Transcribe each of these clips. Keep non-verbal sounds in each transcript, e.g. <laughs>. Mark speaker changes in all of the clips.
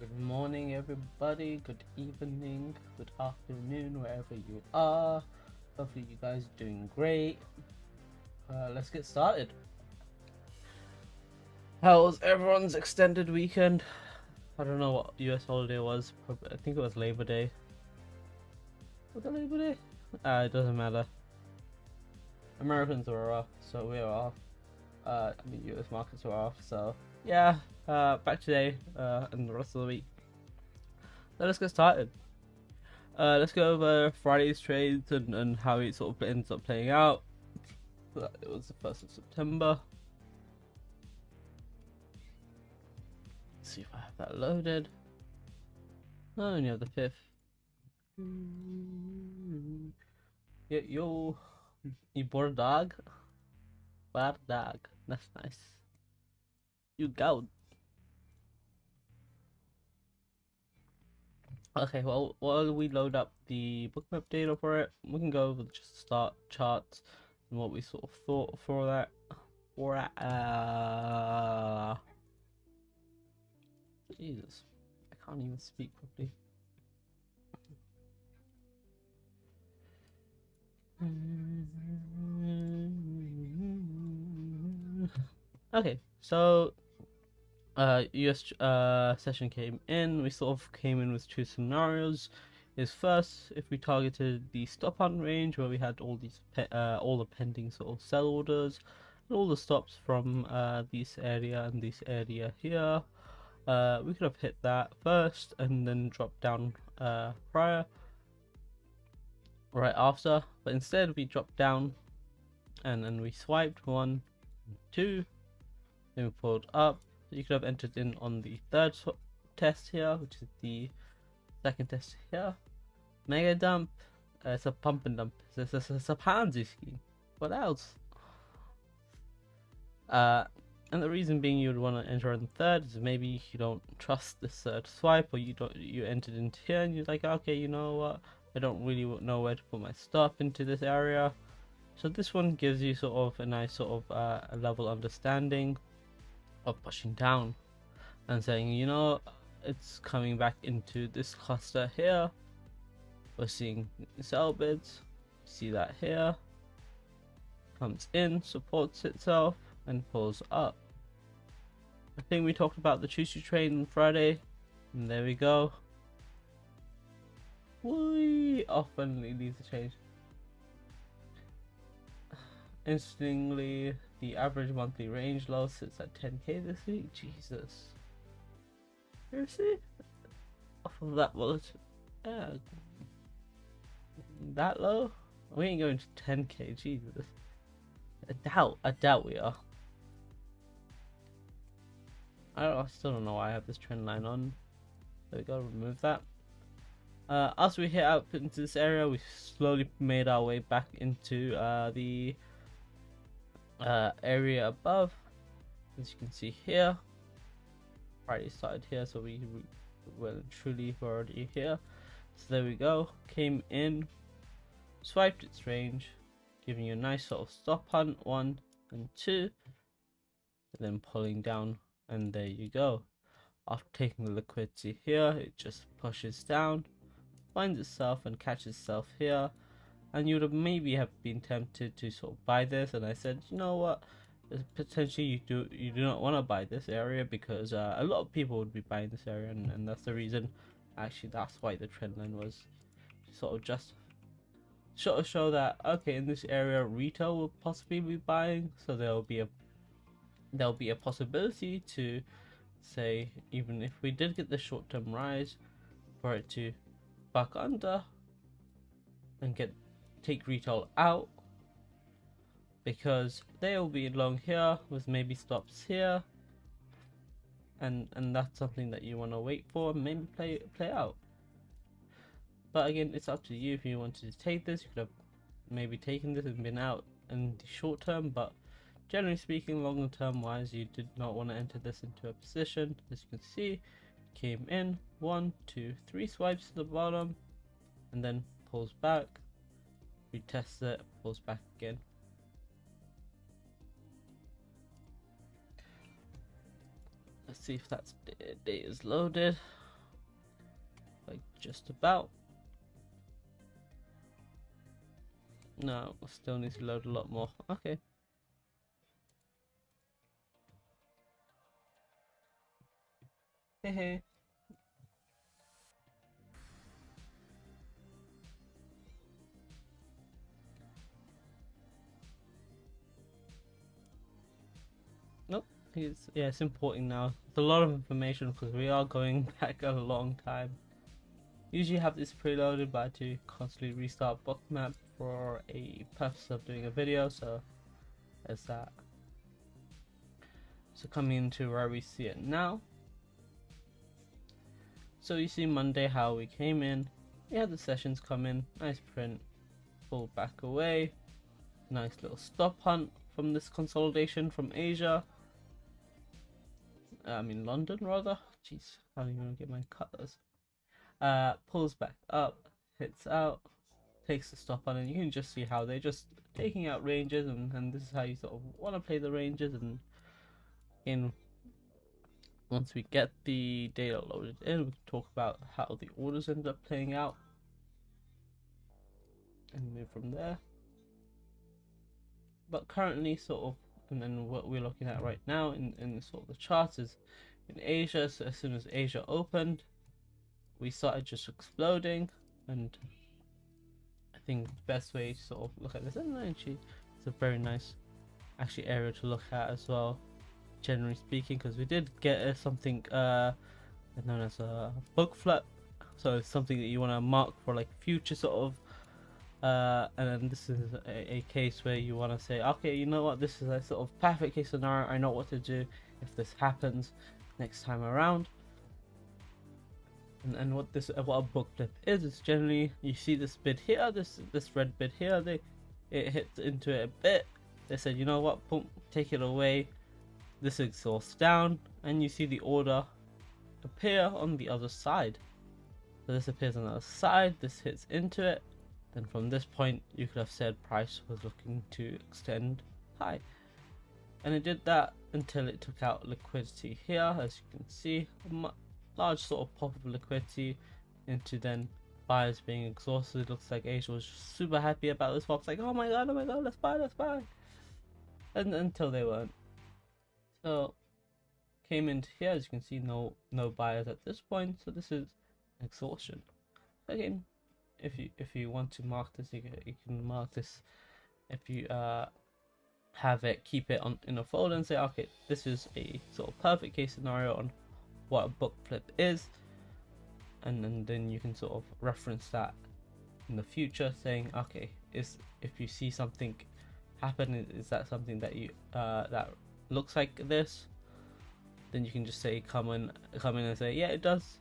Speaker 1: Good morning, everybody. Good evening. Good afternoon, wherever you are. Hopefully, you guys are doing great. Uh, let's get started. How was everyone's extended weekend? I don't know what US holiday was. I think it was Labor Day. Was it Labor Day? Uh, it doesn't matter. Americans were off, so we were off. Uh, I mean, US markets were off, so yeah. Uh, back today uh, and the rest of the week. So let's get started. Uh, let's go over Friday's trades and, and how it sort of ends up playing out. It was the 1st of September. Let's see if I have that loaded. Oh, only have the 5th. Yeah, yo, you bought a dog? Bad dog. That's nice. You go. Okay, well, while we load up the bookmap data for it, we can go over just start charts and what we sort of thought for that. For uh... Jesus, I can't even speak properly. Okay, so uh, US uh, session came in. We sort of came in with two scenarios. Is first if we targeted the stop on range where we had all these uh, all the pending sort of sell orders and all the stops from uh, this area and this area here. Uh, we could have hit that first and then dropped down uh, prior right after, but instead we dropped down and then we swiped one, two, then we pulled up you could have entered in on the third test here, which is the second test here. Mega dump. Uh, it's a pump and dump. It's, it's, it's a Ponzi scheme. What else? Uh, and the reason being you would want to enter in third is maybe you don't trust this third swipe, or you don't you entered into here and you're like, okay, you know what? I don't really know where to put my stuff into this area. So this one gives you sort of a nice sort of uh, a level understanding of pushing down and saying, you know, it's coming back into this cluster here. We're seeing sell bids, see that here, comes in, supports itself, and pulls up. I think we talked about the choo train on Friday, and there we go. We often leads the change. Interestingly, the average monthly range low sits at 10k this week. Jesus. Seriously? Off of that wallet? Yeah. That low? We ain't going to 10k, Jesus. I doubt, I doubt we are. I, I still don't know why I have this trend line on. There we go, remove that. Uh, as we hit out into this area, we slowly made our way back into uh, the uh, area above as you can see here. Already started here so we, we well truly already here. So there we go. Came in swiped its range giving you a nice sort of stop hunt one and two and then pulling down and there you go. After taking the liquidity here it just pushes down finds itself and catches itself here and you would have maybe have been tempted to sort of buy this. And I said you know what? Potentially you do you do not want to buy this area because uh, a lot of people would be buying this area. And, and that's the reason actually that's why the trend line was sort of just sort of show that okay in this area retail will possibly be buying. So there will be a there'll be a possibility to say even if we did get the short-term rise for it to back under and get take retail out because they'll be along here with maybe stops here. And and that's something that you want to wait for maybe play play out. But again it's up to you if you wanted to take this. You could have maybe taken this and been out in the short term but generally speaking longer term wise you did not want to enter this into a position. As you can see came in one two three swipes to the bottom and then pulls back retest it, pulls back again. Let's see if that's data is loaded. like just about. No, still need to load a lot more. Okay. Hey, It's, yeah, it's important now. It's a lot of information because we are going <laughs> back a long time. Usually have this preloaded but I do constantly restart bookmap for a purpose of doing a video so there's that. So coming into where we see it now. So you see Monday how we came in, we had the sessions come in, nice print, pull back away, nice little stop hunt from this consolidation from Asia. I mean London rather. Jeez, I don't even get my cutters. Uh, pulls back up, hits out, takes the stop on, and you can just see how they're just taking out ranges, and, and this is how you sort of want to play the ranges. And in once we get the data loaded in, we can talk about how the orders end up playing out, and move from there. But currently, sort of, and then what we're looking at right now in in sort of the charts is in Asia. So as soon as Asia opened, we started just exploding and I think the best way to sort of look at this and actually it's a very nice actually area to look at as well generally speaking because we did get uh, something uh known as a book flip so it's something that you want to mark for like future sort of uh, and then this is a, a case where you want to say okay you know what? This is a sort of perfect case scenario. I know what to do if this happens next time around. And, and what this what a book flip is is generally you see this bid here this this red bid here they it hits into it a bit. They said you know what? Boom take it away. This exhausts down. And you see the order appear on the other side. So this appears on the other side. This hits into it then from this point you could have said price was looking to extend high and it did that until it took out liquidity here as you can see large sort of pop of liquidity into then buyers being exhausted. It Looks like Asia was super happy about this pop. like, oh my god, oh my god, let's buy, let's buy. And until they weren't. So came into here, as you can see, no no buyers at this point. So this is exhaustion. Again, if you if you want to mark this, you can, you can mark this. If you uh have it, keep it on in a folder and say, okay, this is a sort of perfect case scenario on what a book flip is and, and then you can sort of reference that in the future saying okay is if you see something happen is that something that you uh, that looks like this then you can just say come in come in and say yeah it does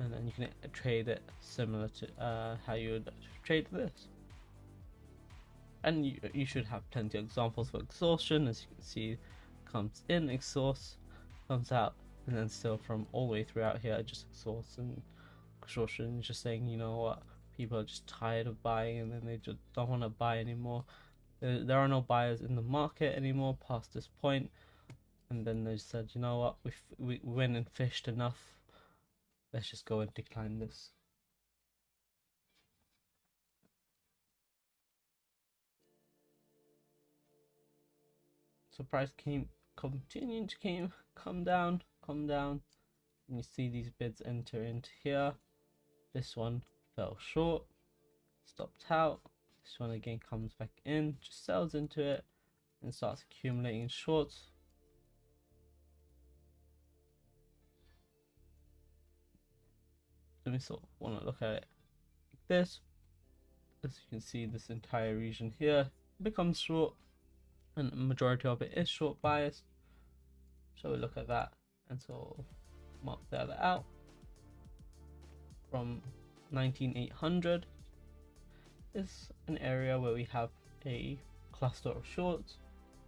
Speaker 1: and then you can trade it similar to uh, how you would trade this. And you, you should have plenty of examples for exhaustion as you can see comes in exhaust comes out and then still from all the way throughout here just exhaust and exhaustion. Just saying you know what people are just tired of buying and then they just don't want to buy anymore. There, there are no buyers in the market anymore past this point. And then they said you know what we we went and fished enough let's just go and decline this. So price came continuing to came come down come down. And you see these bids enter into here. This one fell short stopped out. This one again comes back in just sells into it and starts accumulating shorts let me sort of want to look at it like this. As you can see this entire region here becomes short and the majority of it is short bias. So we look at that and sort of mark the other out. From 19800 is an area where we have a cluster of shorts.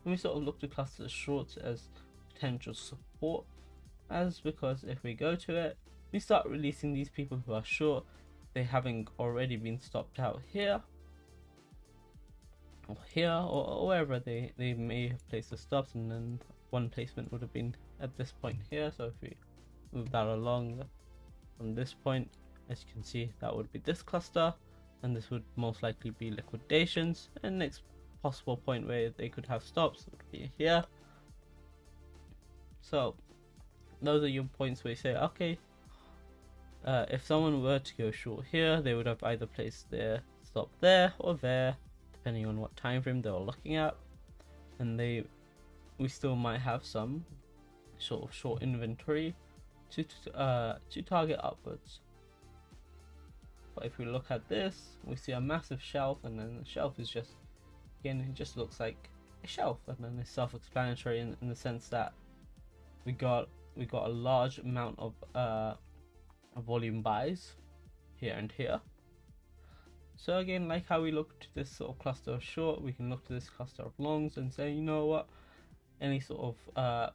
Speaker 1: And we sort of look to cluster shorts as potential support as because if we go to it we start releasing these people who are short they haven't already been stopped out here or here or, or wherever they they may have placed the stops and then one placement would have been at this point here. So if we move that along from this point as you can see that would be this cluster and this would most likely be liquidations. And next possible point where they could have stops would be here. So those are your points where you say okay uh, if someone were to go short here they would have either placed their stop there or there depending on what time frame they were looking at. And they we still might have some sort of short inventory to uh, to target upwards. But if we look at this we see a massive shelf and then the shelf is just again it just looks like a shelf. And then it's self-explanatory in, in the sense that we got we got a large amount of uh, volume buys here and here. So again like how we look to this sort of cluster of short we can look to this cluster of longs and say you know what? Any sort of uh,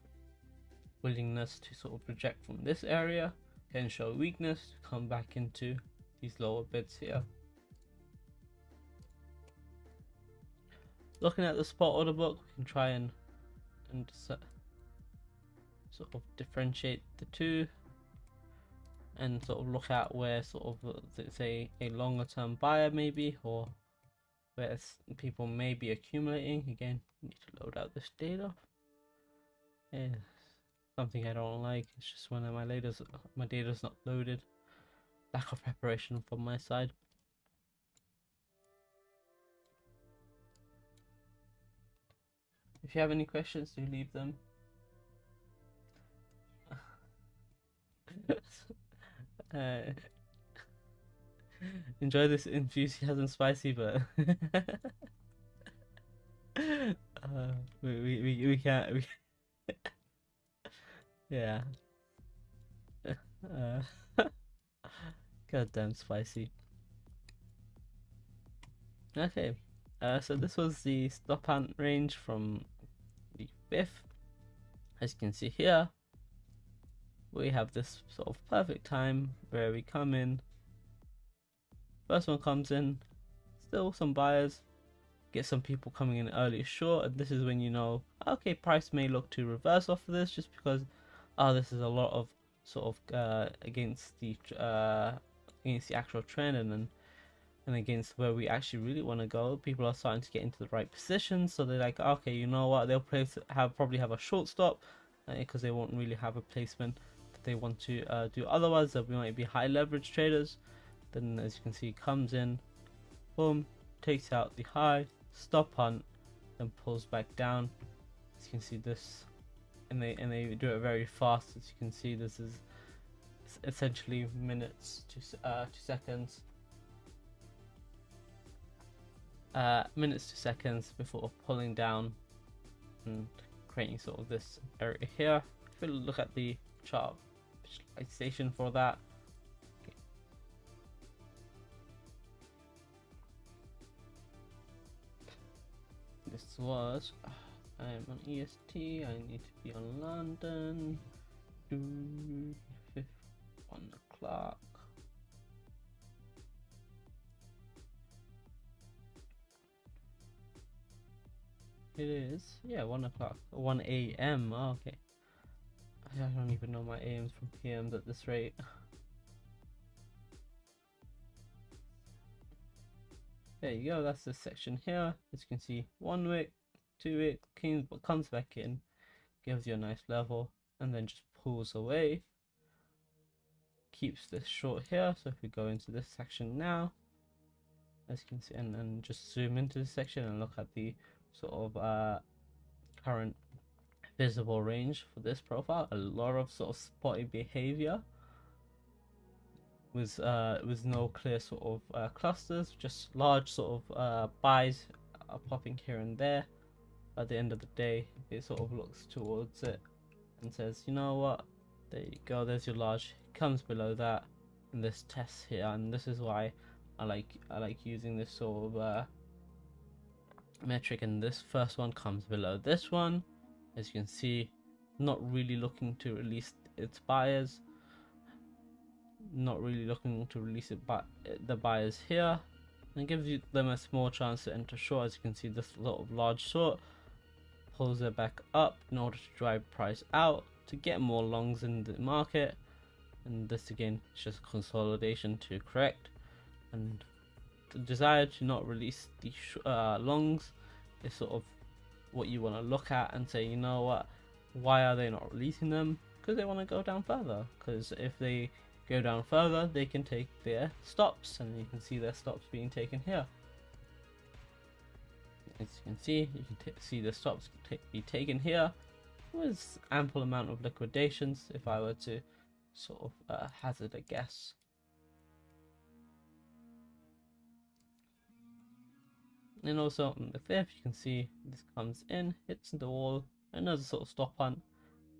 Speaker 1: willingness to sort of reject from this area can show weakness to come back into these lower bids here. Looking at the spot order book we can try and and sort of differentiate the two and sort of look at where sort of it's a, longer term buyer maybe or where people may be accumulating? Again need to load out this data. Yeah something I don't like it's just when my data's my data's not loaded. Lack of preparation from my side. If you have any questions do leave them <laughs> <laughs> enjoy this enthusiasm spicy but <laughs> uh, we, we, we, we can't we <laughs> yeah. Uh, goddamn spicy. Okay uh, so this was the stop hunt range from the fifth. As you can see here we have this sort of perfect time where we come in. First one comes in still some buyers get some people coming in early. Short and this is when you know okay price may look to reverse off of this just because oh this is a lot of sort of uh, against the uh, against the actual trend and then and against where we actually really want to go. People are starting to get into the right position so they're like okay you know what? They'll place have probably have a short stop because uh, they won't really have a placement they want to uh, do otherwise they might be high leverage traders then as you can see comes in boom takes out the high stop hunt then pulls back down. As you can see this and they and they do it very fast. As you can see this is essentially minutes to uh, to seconds. Uh, minutes to seconds before pulling down and creating sort of this area here. If we look at the chart visualization for that. This was. I'm on EST. I need to be on London. one o'clock. It is, yeah, one o'clock, one a.m. Okay. I don't even know my AMs from PMs at this rate. There you go, that's the section here. As you can see, one wick, two wick, comes back in, gives you a nice level, and then just pulls away. Keeps this short here, so if we go into this section now, as you can see, and then just zoom into this section and look at the sort of uh, current visible range for this profile. A lot of sort of spotty behavior with uh, with no clear sort of uh, clusters, just large sort of uh, buys are popping here and there. At the end of the day, it sort of looks towards it and says, you know what, there you go, there's your large. It comes below that in this test here, and this is why I like I like using this sort of uh, metric. And this first one comes below this one as you can see not really looking to release its buyers. Not really looking to release it but the buyers here. And gives you them a small chance to enter short. As you can see this lot of large short pulls it back up in order to drive price out to get more longs in the market. And this again is just consolidation to correct. And the desire to not release the uh, longs is sort of what you want to look at and say you know what? Why are they not releasing them? Because they want to go down further. Because if they go down further they can take their stops and you can see their stops being taken here. As you can see you can see the stops be taken here with ample amount of liquidations if I were to sort of uh, hazard a guess. And also on the fifth, you can see this comes in, hits the wall, another sort of stop hunt,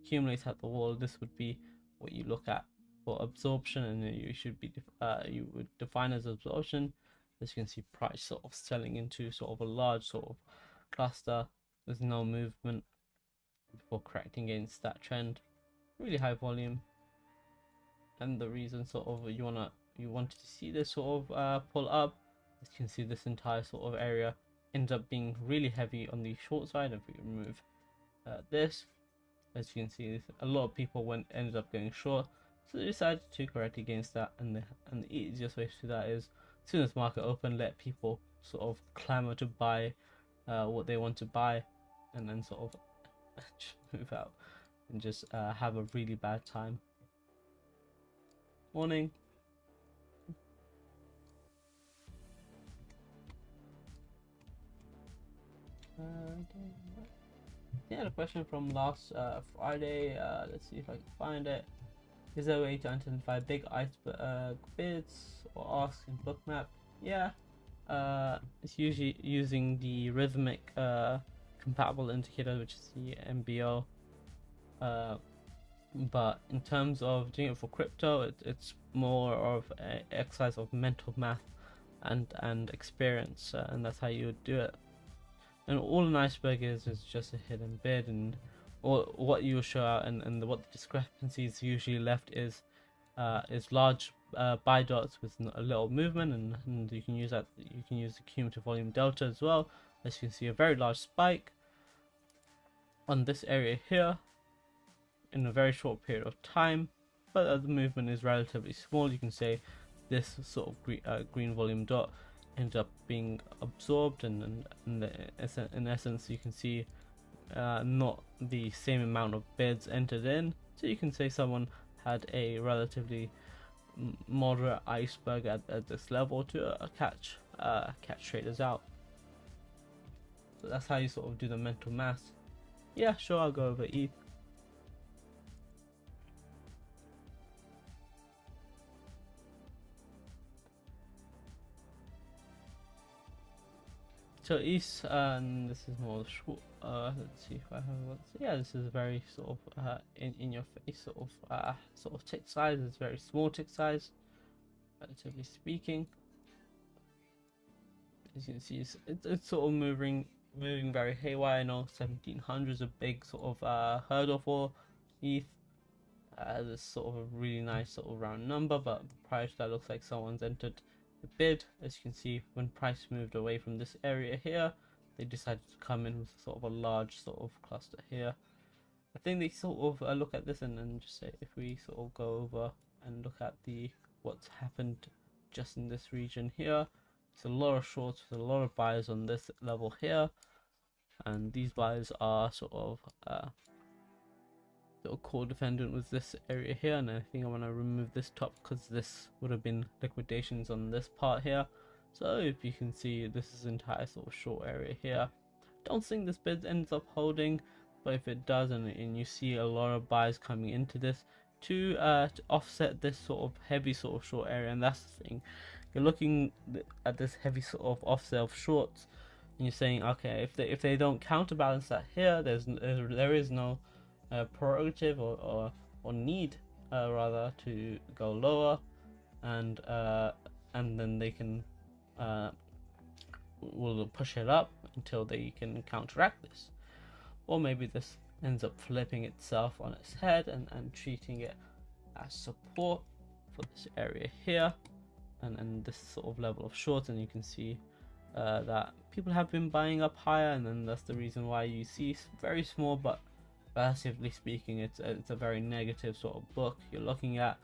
Speaker 1: accumulates at the wall. This would be what you look at for absorption, and you should be uh, you would define as absorption. As you can see, price sort of selling into sort of a large sort of cluster with no movement before correcting against that trend. Really high volume, and the reason sort of you wanna you wanted to see this sort of uh, pull up as you can see this entire sort of area ends up being really heavy on the short side. If we remove uh, this as you can see a lot of people went ended up going short. So they decided to correct against that. And the and the easiest way to do that is as soon as market open let people sort of clamor to buy uh, what they want to buy. And then sort of <laughs> just move out and just uh, have a really bad time. Morning. Uh, yeah, the question from last uh, Friday. Uh, let's see if I can find it. Is there a way to identify big iceberg bids or asks in bookmap? Yeah, uh, it's usually using the Rithmic uh, compatible indicator, which is the MBO. Uh, but in terms of doing it for crypto it, it's more of an exercise of mental math and and experience uh, and that's how you would do it and all an iceberg is is just a hidden bid and or what you show out and, and what the discrepancies usually left is uh, is large uh, buy dots with a little movement and, and you can use that you can use the cumulative volume delta as well. As you can see a very large spike on this area here in a very short period of time but the movement is relatively small you can say this sort of uh, green volume dot ends up being absorbed and, and, and the, in essence you can see uh, not the same amount of bids entered in. So you can say someone had a relatively moderate iceberg at, at this level to uh, catch uh, catch traders out. So that's how you sort of do the mental math. Yeah sure I'll go over ETH So east, and this is more short. Uh, let's see if I have one. So Yeah, this is very sort of uh, in in your face sort of uh, sort of tick size. It's very small tick size, relatively speaking. As you can see, it's, it's, it's sort of moving moving very haywire. I know 1700 is a big sort of uh, hurdle for ETH. Uh, this sort of a really nice sort of round number, but prior to that, looks like someone's entered the bid. As you can see when price moved away from this area here they decided to come in with sort of a large sort of cluster here. I think they sort of uh, look at this and then just say if we sort of go over and look at the what's happened just in this region here it's a lot of shorts with a lot of buyers on this level here. And these buyers are sort of uh, little core defendant was this area here and I think I want to remove this top because this would have been liquidations on this part here. So if you can see this is entire sort of short area here. Don't think this bid ends up holding but if it does and, and you see a lot of buys coming into this to, uh, to offset this sort of heavy sort of short area and that's the thing. You're looking at this heavy sort of offset of shorts and you're saying okay if they if they don't counterbalance that here there's there is no uh, prerogative or, or, or need uh, rather to go lower and uh, and then they can uh, will push it up until they can counteract this. Or maybe this ends up flipping itself on its head and, and treating it as support for this area here. And, and this sort of level of short and you can see uh, that people have been buying up higher and then that's the reason why you see very small but relatively speaking, it's a, it's a very negative sort of book. You're looking at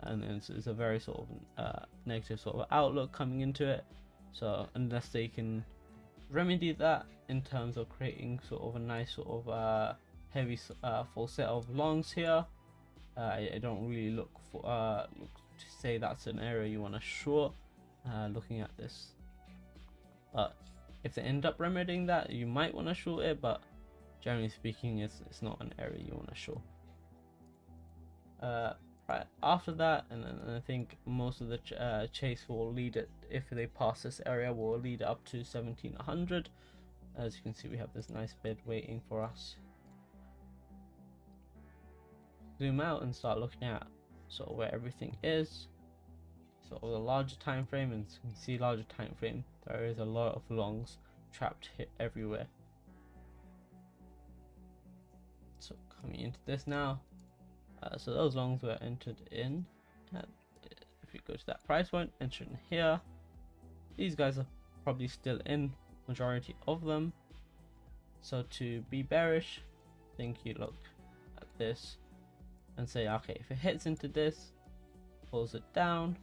Speaker 1: and it's, it's a very sort of uh, negative sort of outlook coming into it. So unless they can remedy that in terms of creating sort of a nice sort of uh, heavy uh, full set of longs here, uh, I, I, don't really look for uh, look to say that's an area you want to short. Uh, looking at this, but if they end up remedying that, you might want to short it. But generally speaking, it's it's not an area you want to show. Uh, right after that, and, and I think most of the ch uh, chase will lead it if they pass this area will lead up to 1700. As you can see, we have this nice bid waiting for us. Zoom out and start looking at sort of where everything is. Sort of the larger time frame, and you can see larger time frame. There is a lot of longs trapped here everywhere. Coming into this now, uh, so those longs were entered in. If you go to that price point, enter in here. These guys are probably still in, majority of them. So to be bearish, I think you look at this and say, okay, if it hits into this, pulls it down,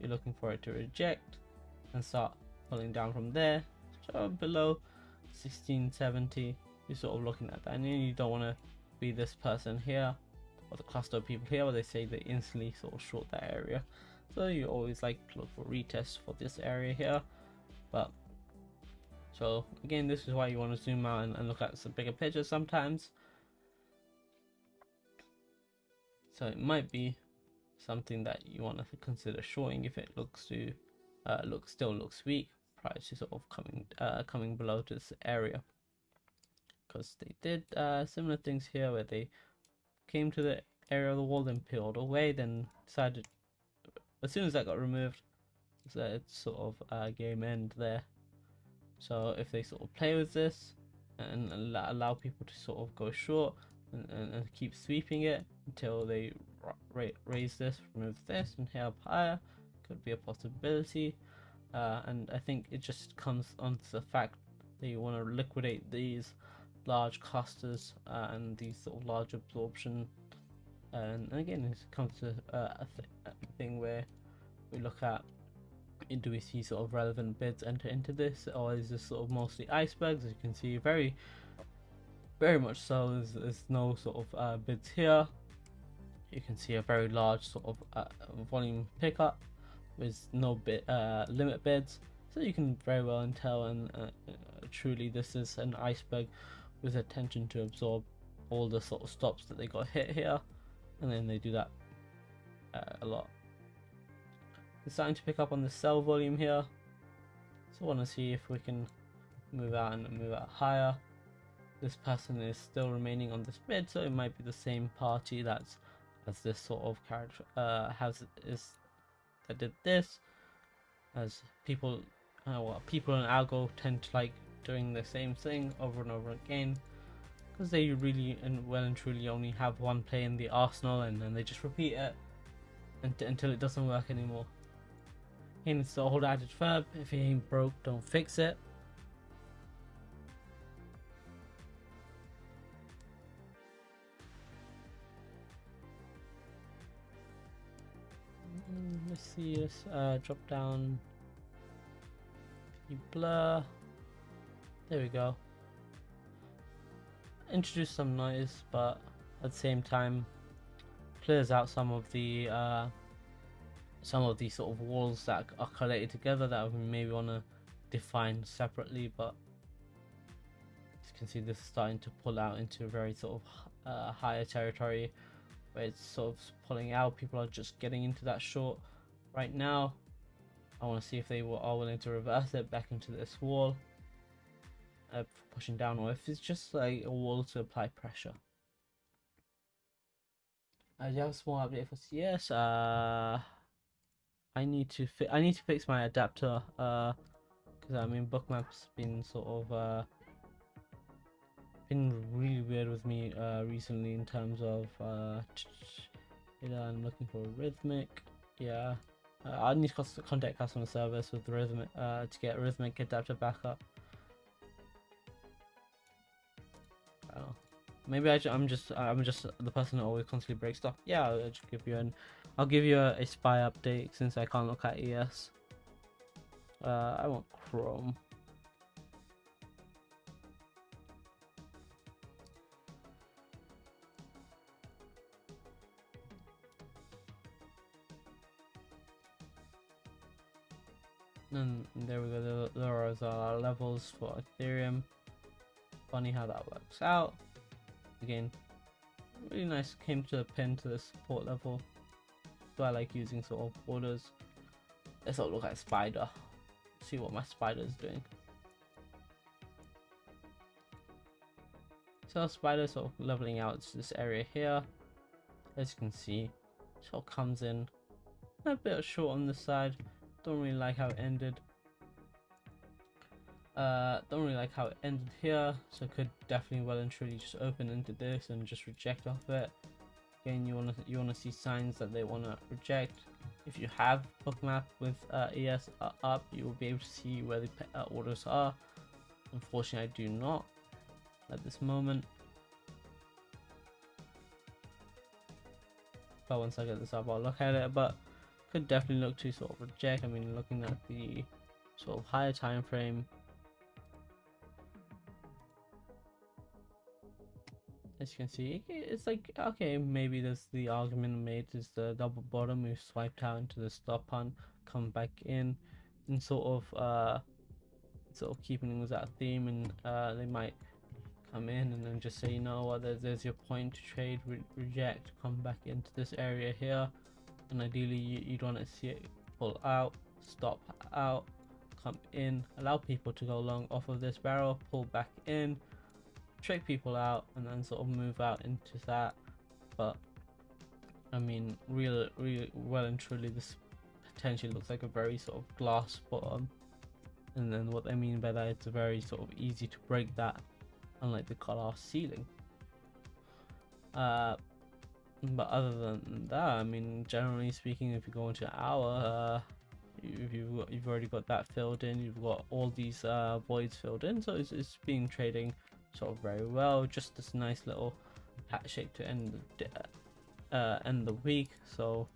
Speaker 1: you're looking for it to reject and start pulling down from there. So below 1670, you're sort of looking at that. And you don't want to be this person here or the cluster of people here where they say they instantly sort of short that area. So you always like to look for retests for this area here. But so again, this is why you want to zoom out and, and look at some bigger pictures sometimes. So it might be something that you want to consider shorting if it looks to uh, look still looks weak prior to sort of coming uh, coming below this area because they did uh, similar things here where they came to the area of the wall and peeled away then decided as soon as that got removed so it's sort of a game end there. So if they sort of play with this and allow people to sort of go short and, and, and keep sweeping it until they ra raise this remove this and hit up higher could be a possibility. Uh, and I think it just comes on to the fact that you want to liquidate these large clusters uh, and these sort of large absorption and, again it comes to uh, a, th a, thing where we look at do we see sort of relevant bids enter into this or is this sort of mostly icebergs? As you can see very very much so there's, there's no sort of uh, bids here. You can see a very large sort of uh, volume pickup with no bit uh, limit bids so you can very well tell and uh, truly this is an iceberg with attention to absorb all the sort of stops that they got hit here. And then they do that uh, a lot. Starting to pick up on the sell volume here. So I want to see if we can move out and move out higher. This person is still remaining on this bid so it might be the same party that's as this sort of character uh, has is that did this. As people uh, well, people in algo tend to like doing the same thing over and over again because they really and well and truly only have one play in the arsenal and then they just repeat it until it doesn't work anymore. And it's the old adage verb if it ain't broke don't fix it. Mm, let's see let's uh, drop down blur there we go. Introduce some noise, but at the same time clears out some of the uh, some of these sort of walls that are collated together that we maybe want to define separately. But as you can see, this is starting to pull out into a very sort of uh, higher territory where it's sort of pulling out. People are just getting into that short right now. I want to see if they were, are willing to reverse it back into this wall uh, pushing down or if it's just like a wall to apply pressure. Uh, do have a small update for CS? Uh, I need to fi I need to fix my adapter. Uh, because I mean bookmaps been sort of uh been really weird with me uh recently in terms of uh. I'm looking for Rithmic. Yeah. Uh, I need to contact customer service with Rithmic uh, to get Rithmic adapter back up. Maybe I, am just I'm just the person who always constantly breaks stuff. Yeah, I'll give you an I'll give you a, a spy update since I can't look at ES. Uh, I want Chrome. And there we go, there are our levels for Ethereum. Funny how that works out. Again, really nice came to a pin to the support level. So I like using sort of borders. Let's all look at spider. See what my spider is doing. So spider sort of leveling out to this area here. As you can see, sort of comes in a bit short on the side. Don't really like how it ended. Uh, don't really like how it ended here, so could definitely well and truly just open into this and just reject off it. Again, you wanna you wanna see signs that they wanna reject. If you have bookmap with uh, ES up, you will be able to see where the uh, orders are. Unfortunately, I do not at this moment. But once I get this up, I'll look at it. But could definitely look to sort of reject. I mean, looking at the sort of higher time frame, as you can see, it's like okay, maybe there's the argument made is the double bottom we swiped out into the stop hunt, come back in, and sort of uh, sort of keeping with that theme, and uh, they might come in and then just say, you know what, there's, there's your point to trade, re reject, come back into this area here and ideally you, you'd want to see it pull out stop out come in allow people to go long off of this barrel pull back in trick people out and then sort of move out into that. But I mean real really well and truly this potentially looks like a very sort of glass bottom. And then what I mean by that it's very sort of easy to break that unlike the glass ceiling. Uh but other than that, I mean, generally speaking, if you go into our, uh, if you've got, you've already got that filled in, you've got all these uh, voids filled in, so it's, it's been trading sort of very well. Just this nice little hat shape to end the uh, end the week. So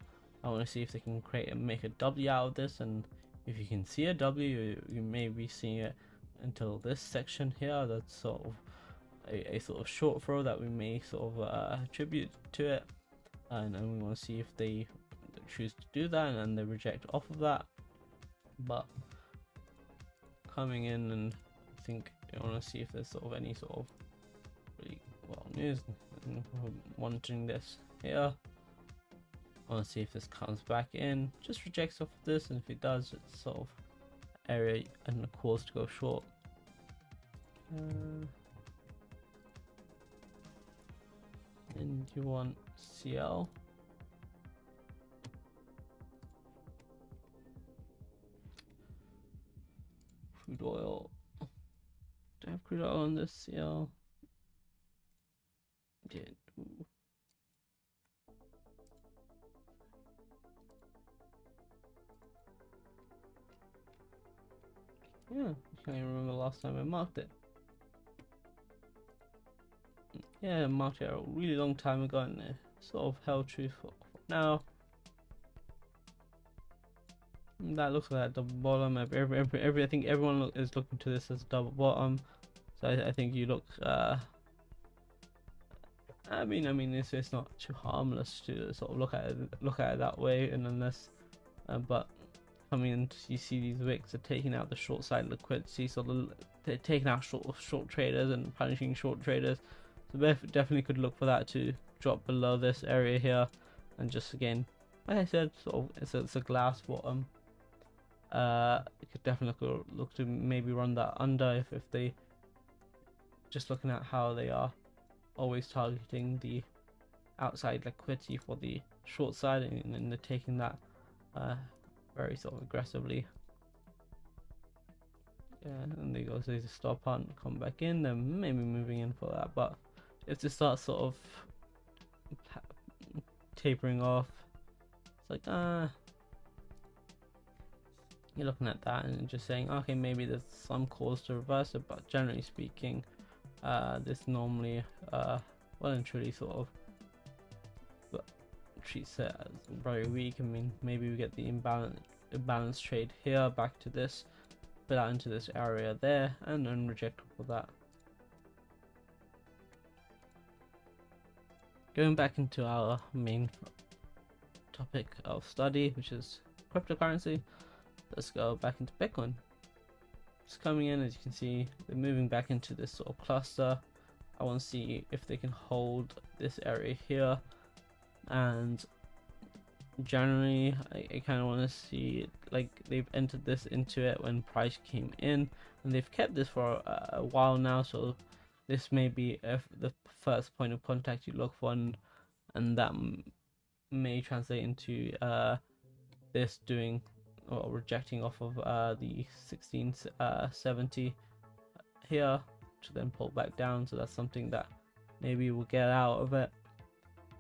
Speaker 1: I want to see if they can create and make a W out of this, and if you can see a W, you may be seeing it until this section here. That's sort of a, a sort of short throw that we may sort of uh, attribute to it and then we want to see if they choose to do that and they reject off of that but coming in and I think I want to see if there's sort of any sort of really well news monitoring this here I want to see if this comes back in just rejects off of this and if it does it's sort of area and the cause to go short uh, and you want CL. Crude oil. Do I have crude oil on this CL? Yeah. Yeah, I can't even remember the last time I marked it. Yeah, I marked it a really long time ago and sort of held true for, now. That looks like a double bottom. Every, every, every I think everyone is looking to this as double bottom. So I, I think you look. Uh, I mean, I mean, it's it's not too harmless to sort of look at it, look at it that way, and unless, uh, but I mean, you see these wicks are taking out the short side liquidity, so the, they're taking out short short traders and punishing short traders. So definitely could look for that to drop below this area here and just again like I said sort of it's a, it's a glass bottom uh could definitely look, look to maybe run that under if, if they just looking at how they are always targeting the outside liquidity for the short side and, they're taking that uh, very sort of aggressively yeah and they go so they stop on come back in then maybe moving in for that but if they start sort of tapering off. It's like, ah. Uh, you're looking at that and just saying, okay, maybe there's some cause to reverse it, but generally speaking, uh, this normally uh, well and truly sort of but treats it as very weak. I mean, maybe we get the imbalance trade here back to this, fill out into this area there, and then reject all that. Going back into our main topic of study, which is cryptocurrency, let's go back into Bitcoin. It's coming in, as you can see, they're moving back into this sort of cluster. I want to see if they can hold this area here. And generally I, I kind of want to see like they've entered this into it when price came in. And they've kept this for a, a while now so this may be the first point of contact you look for and, and that may translate into uh, this doing or rejecting off of uh, the 1670 uh, here to then pull back down. So that's something that maybe we'll get out of it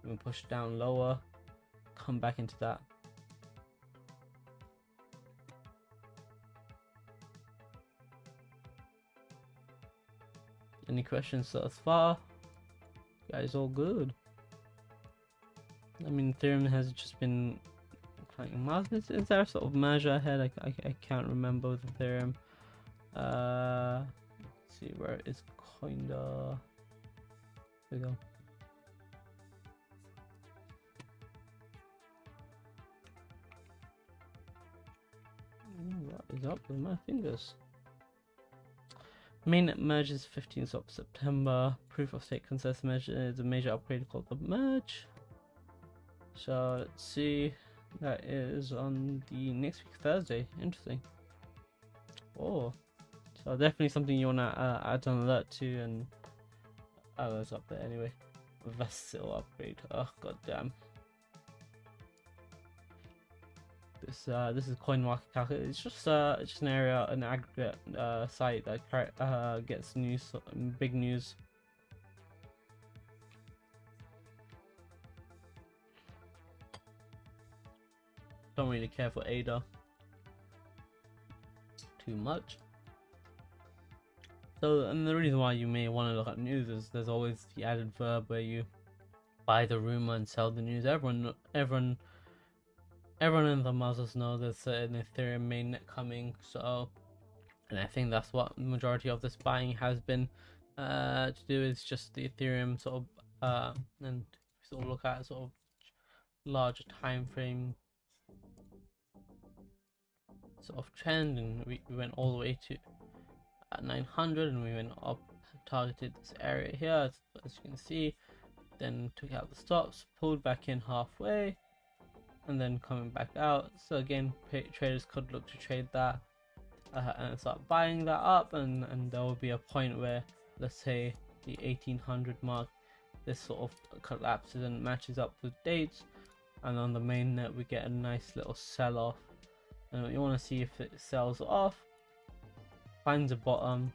Speaker 1: and push down lower come back into that. Any questions thus far? Guys all good. I mean Ethereum has just been miles is, is there a sort of measure ahead I, I, I can't remember with Ethereum. uh let's see where it's kinda there we go is up with my fingers. Mainnet merges 15th of September. Proof of stake consensus merge is a major upgrade called the merge. So let's see. That is on the next week Thursday. Interesting. Oh, so definitely something you wanna uh, add an alert to, and oh, it's up there anyway. Vasil upgrade. Oh god damn. This uh, this is CoinMarketCap. It's just uh, it's just an area, an aggregate uh, site that uh, gets news, big news. Don't really care for ADA too much. So, and the reason why you may want to look at news is there's always the added verb where you buy the rumor and sell the news. Everyone, everyone everyone in the Muslims know there's an Ethereum mainnet coming, so and I think that's what majority of this buying has been uh, to do is just the Ethereum sort of uh, and sort of look at sort of larger time frame sort of trend and we, we went all the way to uh, 900 and we went up targeted this area here as, as you can see. Then took out the stops pulled back in halfway and then coming back out. So again, traders could look to trade that uh, and start buying that up, and and there will be a point where, let's say, the 1800 mark, this sort of collapses and matches up with dates, and on the main net we get a nice little sell you want to see if it sells off, finds a bottom,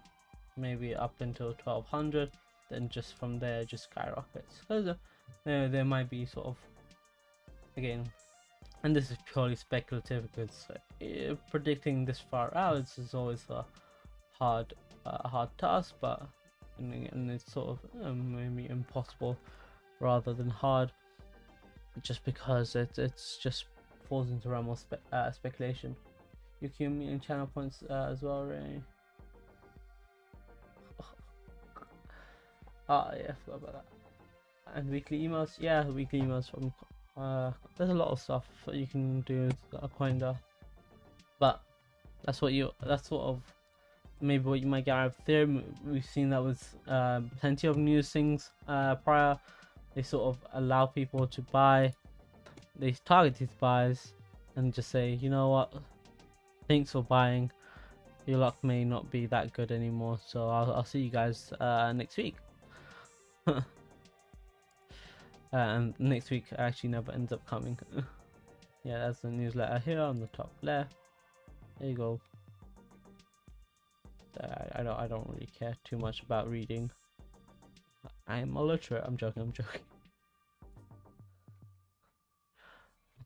Speaker 1: maybe up until 1200, then just from there just skyrockets. Because uh, there, might be sort of again and this is purely speculative because uh, predicting this far out is, is always a hard uh, hard task but and, and it's sort of um, maybe impossible rather than hard just because it, it's just falls into realm of spe uh, speculation you in channel points uh, as well Ray. <laughs> ah yeah I forgot about that and weekly emails yeah weekly emails from uh, there's a lot of stuff that you can do with Aquenda, but that's what you that's sort of maybe what you might get out of Ethereum. We've seen that with uh, plenty of news things uh, prior. They sort of allow people to buy, these buys and just say, you know what, thanks for buying. Your luck may not be that good anymore, so I'll, I'll see you guys uh, next week. Uh, <laughs> and next week actually never ends up coming. <laughs> yeah, that's the newsletter here on the top left. There you go. I, I don't I don't really care too much about reading. I'm a illiterate. I'm joking. I'm joking.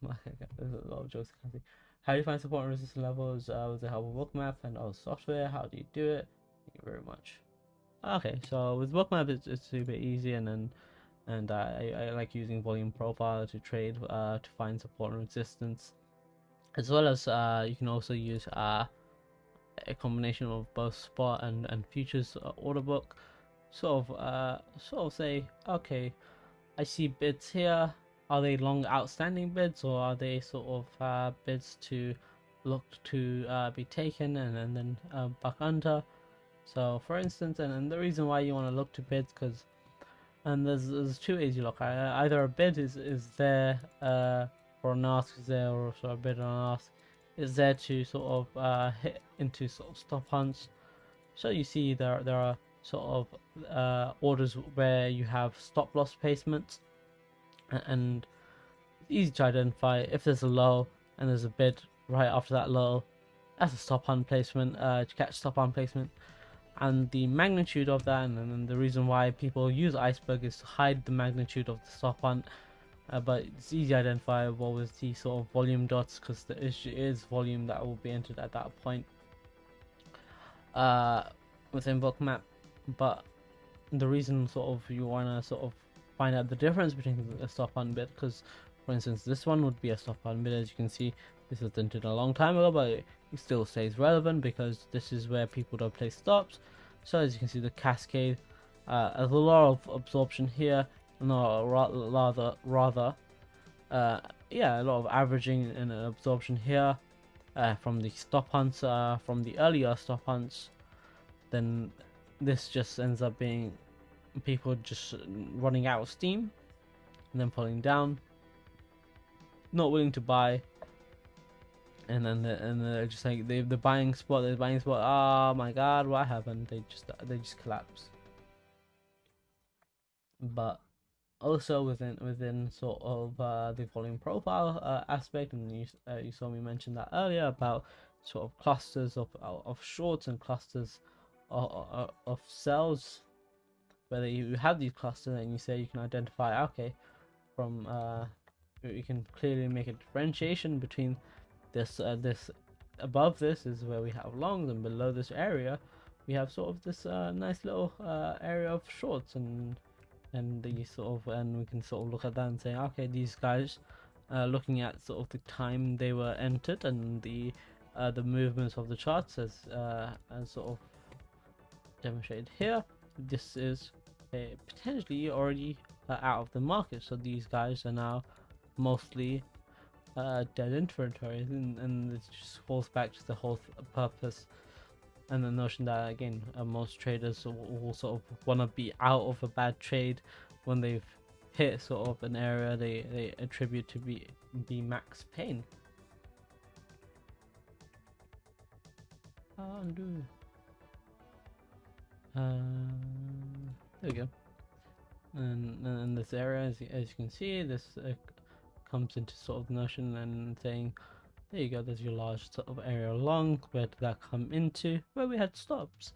Speaker 1: <laughs> Jokes I can see. How do you find support and resistance levels uh, with the help of Bookmap and other software? How do you do it? Thank you very much. Okay, so with Bookmap, it's, it's super easy, and then and I, I like using volume profile to trade uh, to find support and resistance as well as uh, you can also use uh, a combination of both spot and, and futures uh, order book sort of uh, sort of say okay I see bids here are they long outstanding bids or are they sort of uh, bids to look to uh, be taken and, and then uh, back under? So for instance and, and the reason why you want to look to bids because and there's, there's two ways you look either a bid is, is there uh, or an ask is there or so a bid and an ask is there to sort of uh, hit into sort of stop hunts. So you see there there are sort of uh, orders where you have stop loss placements and easy to identify. If there's a low and there's a bid right after that low that's a stop on placement uh, to catch stop on placement. And the magnitude of that and, and the reason why people use iceberg is to hide the magnitude of the stop on. Uh, but it's easy identifiable with the sort of volume dots because the issue is volume that will be entered at that point uh, within bookmap but the reason sort of you want to sort of find out the difference between a stop hunt bit because for instance this one would be a stop hunt bit as you can see. This was entered a long time ago but it still stays relevant because this is where people don't place stops. So as you can see the cascade uh, a lot of absorption here no rather rather uh, yeah a lot of averaging and absorption here uh, from the stop hunts uh, from the earlier stop hunts. Then this just ends up being people just running out of steam and then pulling down not willing to buy and then the, and they're just like they the buying spot the buying spot oh my god what happened? They just they just collapse. But also within within sort of uh, the volume profile uh, aspect and you, uh, you saw me mention that earlier about sort of clusters of of shorts and clusters of, of cells whether you have these clusters and you say you can identify okay from uh you can clearly make a differentiation between this uh, this above this is where we have longs and below this area we have sort of this uh, nice little uh, area of shorts and and the sort of and we can sort of look at that and say okay these guys uh, looking at sort of the time they were entered and the uh, the movements of the charts as uh, as sort of demonstrated here this is potentially already uh, out of the market. So these guys are now mostly uh, dead inventory and, and it just falls back to the whole purpose and the notion that again uh, most traders will, will sort of want to be out of a bad trade when they've hit sort of an area they, they attribute to be be max pain. Undo. Um, we go and, in this area as, as you can see this uh, comes into sort of notion and saying there you go there's your large sort of area along where did that come into? Where we had stops.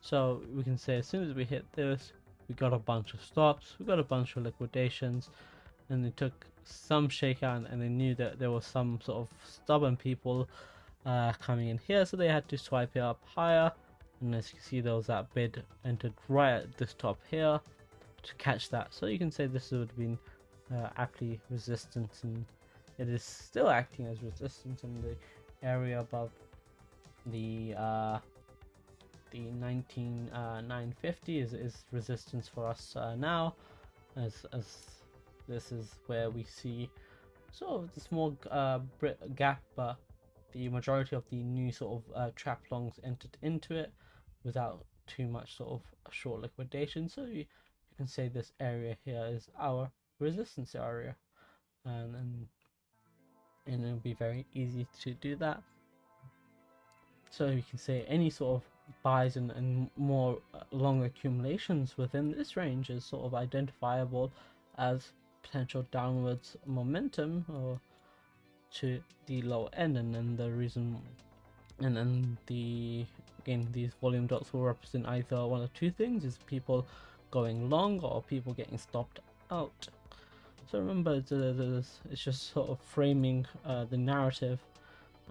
Speaker 1: So we can say as soon as we hit this we got a bunch of stops we got a bunch of liquidations and they took some shakeout and they knew that there was some sort of stubborn people uh, coming in here so they had to swipe it up higher and as you can see there was that bid entered right at this top here to catch that. So you can say this would have been uh, aptly resistance and it is still acting as resistance in the area above the uh, the 19950 uh, is, is resistance for us uh, now as, as this is where we see sort of the small uh, gap but the majority of the new sort of uh, trap longs entered into it without too much sort of short liquidation. So you, you can say this area here is our resistance area. And, and and it'll be very easy to do that. So you can say any sort of buys and, and more uh, long accumulations within this range is sort of identifiable as potential downwards momentum or to the lower end. And then the reason and then the again these volume dots will represent either one of two things is people going long or people getting stopped out. So remember, it's just sort of framing uh, the narrative,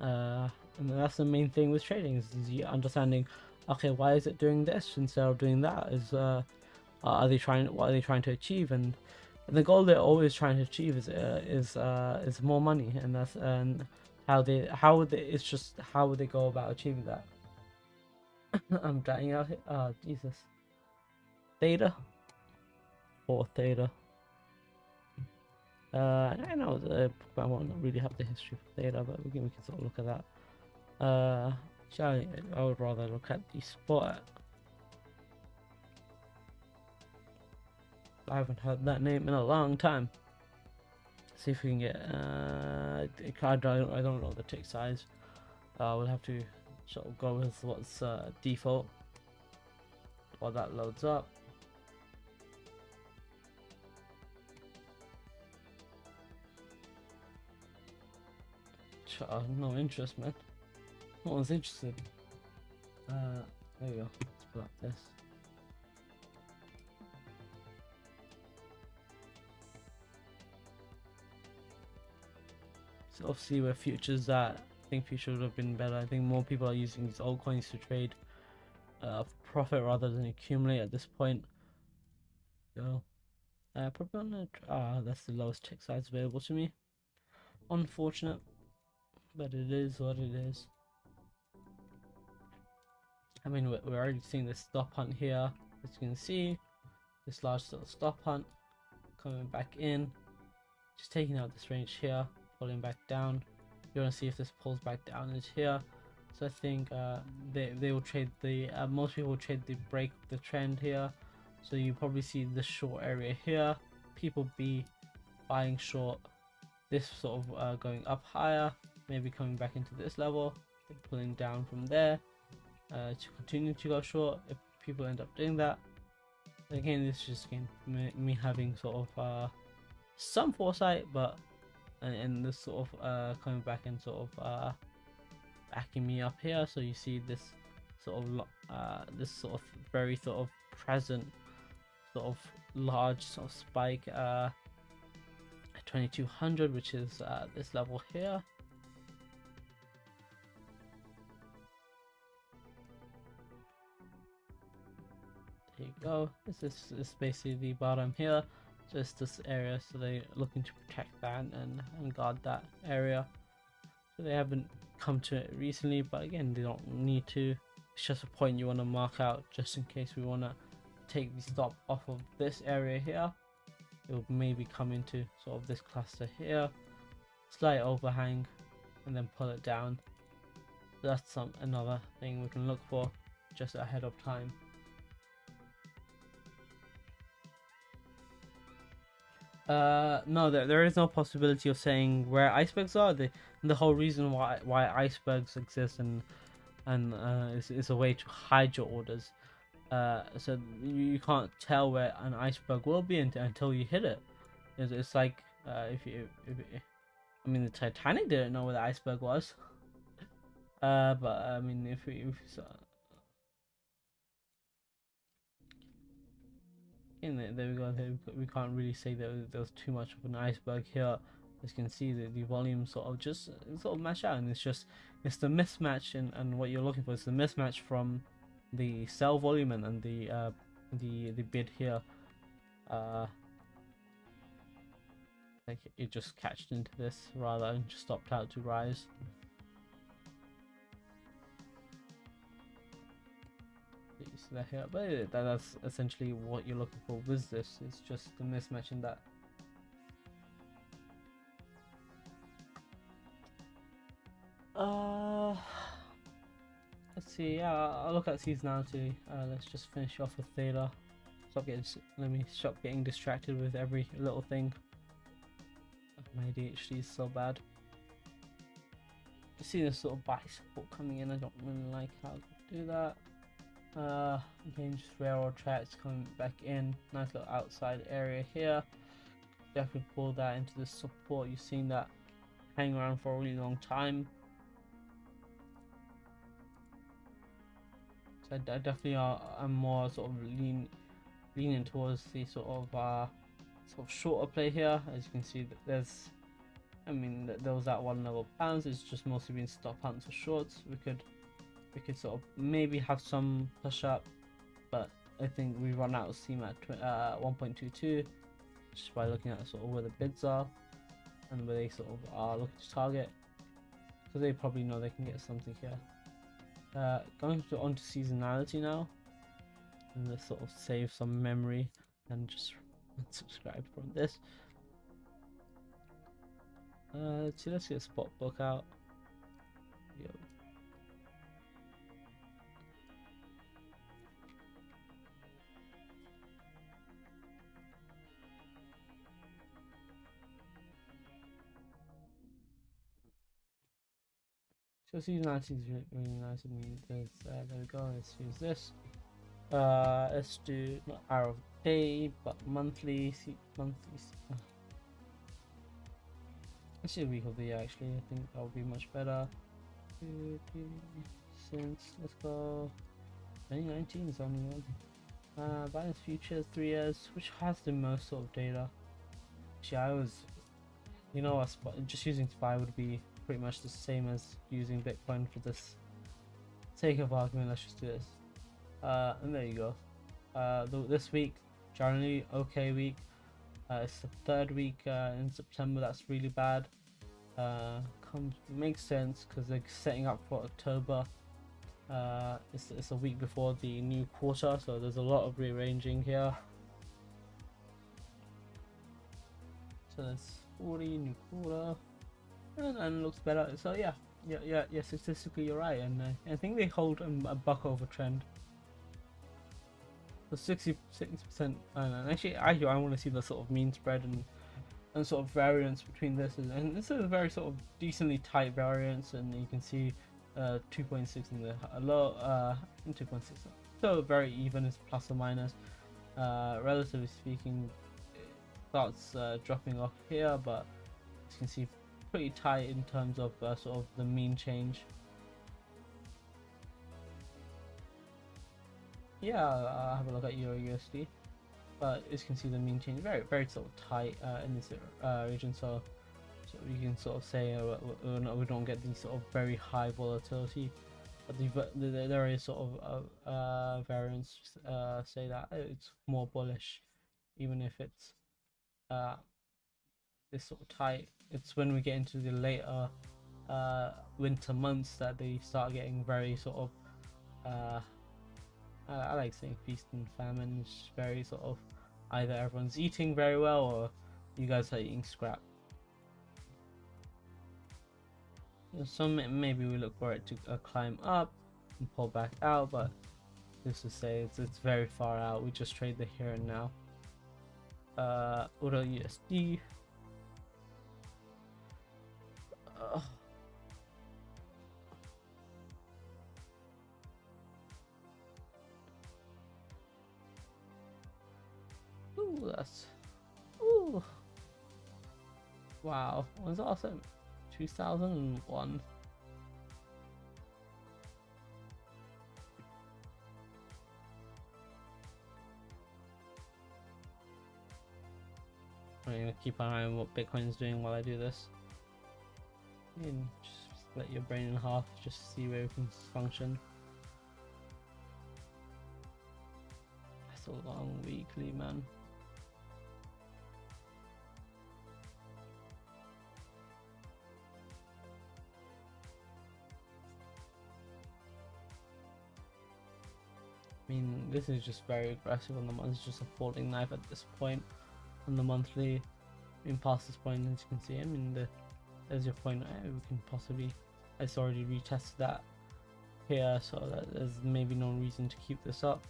Speaker 1: uh, and that's the main thing with trading is, understanding, okay, why is it doing this instead of doing that? Is uh, are they trying what are they trying to achieve? And the goal they're always trying to achieve is uh, is uh, is more money and that's and how they how would they it's just how would they go about achieving that <laughs> i'm dying out here oh jesus theta or theta uh i know the i won't really have the history of theta but we can, we can sort of look at that uh I, I would rather look at the spot I haven't heard that name in a long time. See if we can get. Uh, I don't. I don't know the tick size. Uh, we'll have to sort of go with what's uh, default while that loads up. No interest, man. No one's interested. Uh, there you go. Let's block this. of see where futures at. Think future would have been better. I think more people are using these old coins to trade uh, profit rather than accumulate at this point. Go. Uh, probably on a, ah, that's the lowest tick size available to me. Unfortunate, but it is what it is. I mean, we're already seeing this stop hunt here. As you can see, this large little stop hunt coming back in, just taking out this range here pulling back down you want to see if this pulls back down is here? So I think uh, they, they will trade the uh, most people will trade the break the trend here. So you probably see the short area here. People be buying short. This sort of uh, going up higher maybe coming back into this level pulling down from there uh, to continue to go short if people end up doing that. Again this is just again me, me having sort of uh, some foresight but and, and this sort of uh, coming back and sort of uh, backing me up here. So you see this sort of uh, this sort of very sort of present sort of large sort of spike uh, 2200 which is uh, this level here. There you go. This is, this is basically the bottom here just this area so they're looking to protect that and, and guard that area. So they haven't come to it recently but again they don't need to. It's just a point you want to mark out just in case we want to take the stop off of this area here. It will maybe come into sort of this cluster here slight overhang and then pull it down. That's some another thing we can look for just ahead of time Uh, no, there, there is no possibility of saying where icebergs are. The the whole reason why why icebergs exist and and uh, is, is a way to hide your orders. Uh, so you, you can't tell where an iceberg will be until, you hit it. It's, it's like uh, if you if, I mean the Titanic didn't know where the iceberg was. <laughs> Uh, but I mean if we if, in there, there we go. We can't really say that there was too much of an iceberg here. As you can see the, the volume sort of just sort of match out and it's just it's the mismatch and, and what you're looking for it's the mismatch from the sell volume and, and the uh, the the bid here. Uh like it just catched into this rather and just stopped out to rise that here. But that's essentially what you're looking for with this. It's just the mismatch in that. Uh let's see. Yeah i'll look at seasonality uh, let's just finish off with theta. Stop getting let me stop getting distracted with every little thing. My adhd is so bad. See this sort of support coming in. I don't really like how to do that uh, again, just railroad tracks coming back in. Nice little outside area here. Definitely pull that into the support. You've seen that hang around for a really long time. So I, definitely are. I'm more sort of lean, leaning towards the sort of uh, sort of shorter play here. As you can see, that there's. I mean, there was that one level pounds. It's just mostly been stop hunts or shorts. We could we could sort of maybe have some push up but I think we run out of steam at uh, 1.22 just by looking at sort of where the bids are and where they sort of are looking to target because they probably know they can get something here. Uh, going to, on to seasonality now and let's sort of save some memory and just <laughs> unsubscribe from this. Uh, let's see, let's get a spot book out. Yo. So seasonality is really, really nice of me. There's, uh, there we go. Let's use this. Uh, let's do not hour of day, but monthly. See, monthly. Uh, let's do week of the year. Actually, I think that would be much better. Since let's go. 2019 is only one. Uh, Binance futures three years, which has the most sort of data. Actually, I was, you know, just using SPY would be pretty much the same as using Bitcoin for this sake of argument. Let's just do this. Uh, and there you go. Uh, th this week, generally okay week. Uh, it's the third week uh, in September. That's really bad. Uh, comes makes sense because they're setting up for October. Uh, it's, it's a week before the new quarter, so there's a lot of rearranging here. So there's 40 new quarter, and, and looks better. So yeah, yeah, yeah, yeah. Statistically, you're right, and uh, I think they hold um, a buck over trend. So 60 percent, and actually, I I want to see the sort of mean spread and and sort of variance between this, and this is a very sort of decently tight variance, and you can see uh, 2.6 in the low, uh, 2.6. So very even is plus or minus. Uh, relatively speaking, it starts uh, dropping off here, but as you can see, pretty tight in terms of uh, sort of the mean change. Yeah, I'll have a look at Euro USD, but as you can see, the mean change very very sort of tight uh, in this uh, region. So so you can sort of say uh, we don't get these sort of very high volatility, but the, the there is sort of uh, uh, variance uh, say that it's more bullish, even if it's this sort of tight. It's when we get into the later uh, winter months that they start getting very sort of uh, I like saying feast and famine. It's very sort of either everyone's eating very well or you guys are eating scrap. So maybe we look for it to uh, climb up and pull back out, but just to say it's, it's very far out. We just trade the here and now. Uh, USD. That's ooh. Wow, was awesome. 2001. I'm gonna keep an eye on what Bitcoin's doing while I do this. And just split your brain in half just see where it can function. That's a long weekly, man. I mean, this is just very aggressive on the month. It's just a falling knife at this point on the monthly. I mean, past this point, as you can see, I mean, the, there's your point. We can possibly, it's already retested that here, so that there's maybe no reason to keep this up.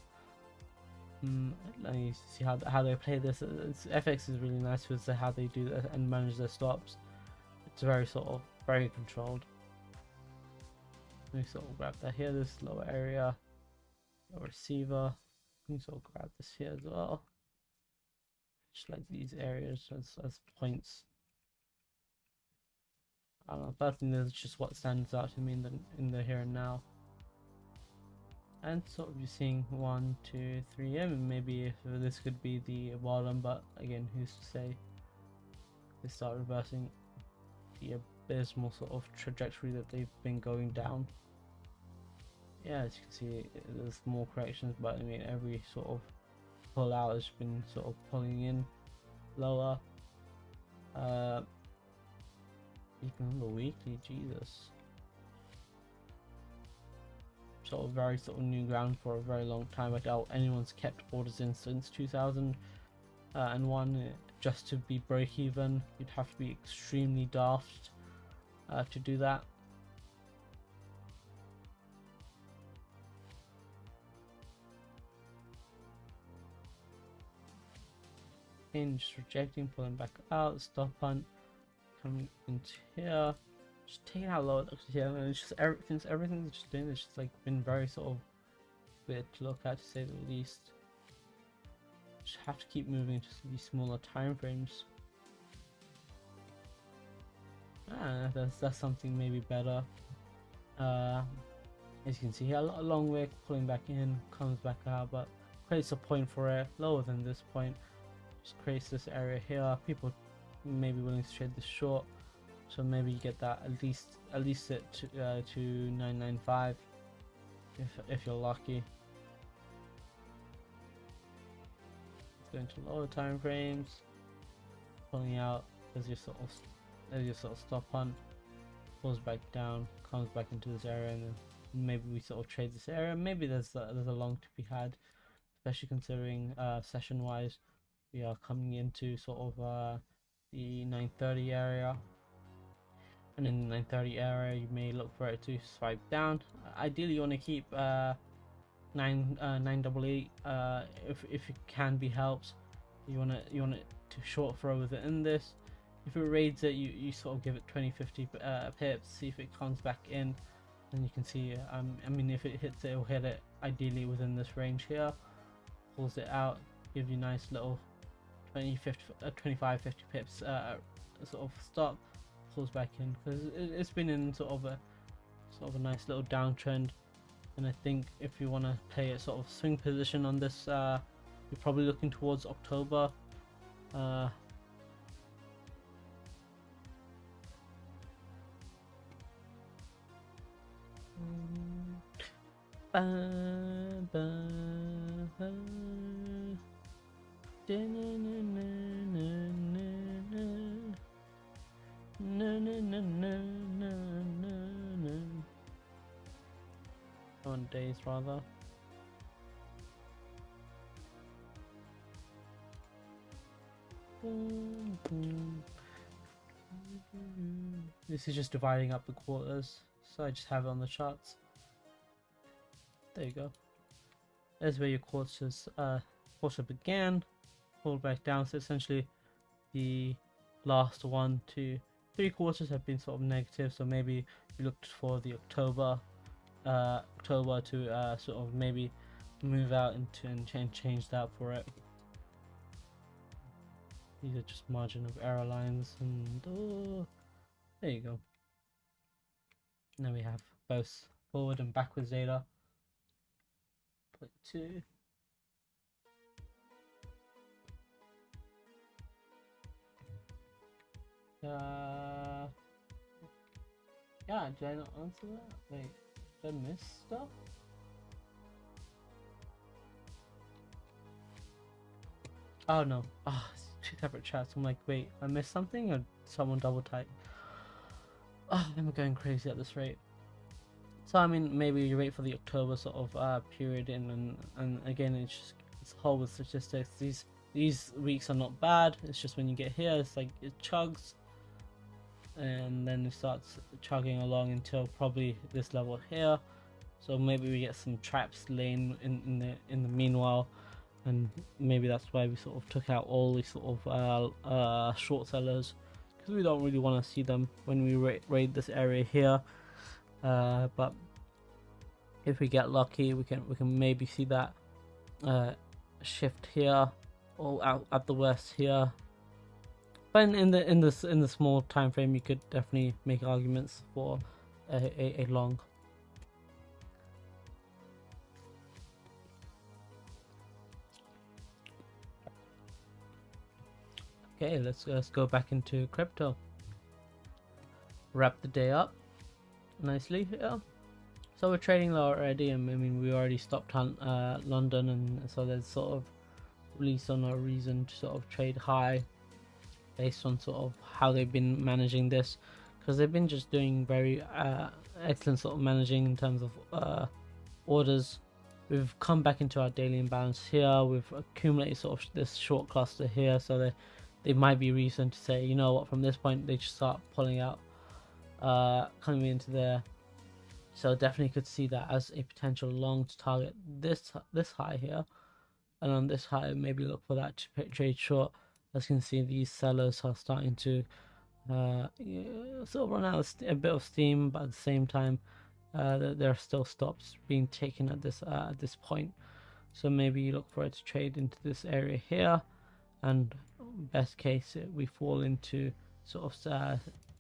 Speaker 1: Mm, let me see how how they play this. It's, FX is really nice with how they do that and manage their stops. It's very sort of very controlled. Let me sort of grab that here, this lower area receiver. You can grab this here as well. Just like these areas as, as points. I don't know, personally that's just what stands out to me in the in the here and now. And sort of you're seeing one, two, three, mean maybe if this could be the bottom, but again who's to say they start reversing the abysmal sort of trajectory that they've been going down yeah, as you can see, there's more corrections, but I mean, every sort of pull out has been sort of pulling in lower. Uh, even on the weekly, Jesus. Sort of very sort of new ground for a very long time. I doubt anyone's kept orders in since 2001 uh, just to be break even. You'd have to be extremely daft uh, to do that. In, just rejecting, pulling back out, stop on, coming into here, just taking out low here, and it's just everything's everything's just doing it's just like been very sort of weird to look at to say the least. Just have to keep moving to these smaller time frames. Ah, that's that's something maybe better. Uh, as you can see here, a lot a long way pulling back in, comes back out, but creates a point for it lower than this point just creates this area here. People may be willing to trade this short so maybe you get that at least at least at to, uh, to 995 if, if you're lucky. Let's go into lower time frames pulling out as your sort of as your sort of stop hunt pulls back down comes back into this area and then maybe we sort of trade this area. Maybe there's a, there's a long to be had especially considering uh, session wise we are coming into sort of uh, the 930 area. And in the 930 area you may look for it to swipe down. Ideally you want to keep uh, 9 uh, 988 uh, if, if it can be helped. You want to you want it to short throw with it in this. If it raids it you, you sort of give it 20 50 uh, pips see if it comes back in. And you can see um, I mean if it hits it it'll hit it ideally within this range here. Pulls it out give you nice little 20, 50, uh, 25, 50 pips uh, sort of stop, pulls back in because it, has been in sort of a sort of a nice little downtrend. And I think if you want to play a sort of swing position on this, uh, you're probably looking towards October. Uh, Ba, ba, ba. On days rather. This is just dividing up the quarters, so I just have it on the charts. There you go. There's where your quarters uh, quarter began pulled back down. So essentially, the last one, two, three quarters have been sort of negative. So maybe we looked for the October, uh, October to uh, sort of maybe move out into and change change that for it. These are just margin of error lines, and oh, there you go. Now we have both forward and backwards data. Point two. Uh, yeah, did I not answer that? Wait, did I miss stuff? Oh no, ah, oh, two separate chats. I'm like, wait, I missed something or someone double typed? Oh, I'm going crazy at this rate. So I mean, maybe you wait for the October sort of uh, period in, and and again, it's just it's whole with statistics. These these weeks are not bad. It's just when you get here, it's like it chugs, and then it starts chugging along until probably this level here. So maybe we get some traps laying in, in the in the meanwhile and maybe that's why we sort of took out all these sort of uh, uh, short sellers because we don't really want to see them when we ra raid this area here. Uh, but if we get lucky we can we can maybe see that uh, shift here or out at the west here but in, in the in this in the small time frame, you could definitely make arguments for a, a, a long. Okay, let's let's go back into crypto. Wrap the day up nicely here. So we're trading low already, and I mean we already stopped on uh, London, and so there's sort of really so no reason to sort of trade high based on sort of how they've been managing this, because they've been just doing very uh, excellent sort of managing in terms of uh, orders. We've come back into our daily imbalance here. We've accumulated sort of this short cluster here, so that they might be reason to say, you know what, from this point they just start pulling out, uh, coming into there so definitely could see that as a potential long to target this this high here, and on this high maybe look for that to trade short. As you can see, these sellers are starting to uh, sort of run out of a bit of steam, but at the same time, uh, there are still stops being taken at this uh, at this point. So maybe you look for it to trade into this area here, and best case we fall into sort of uh,